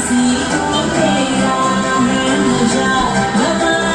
see.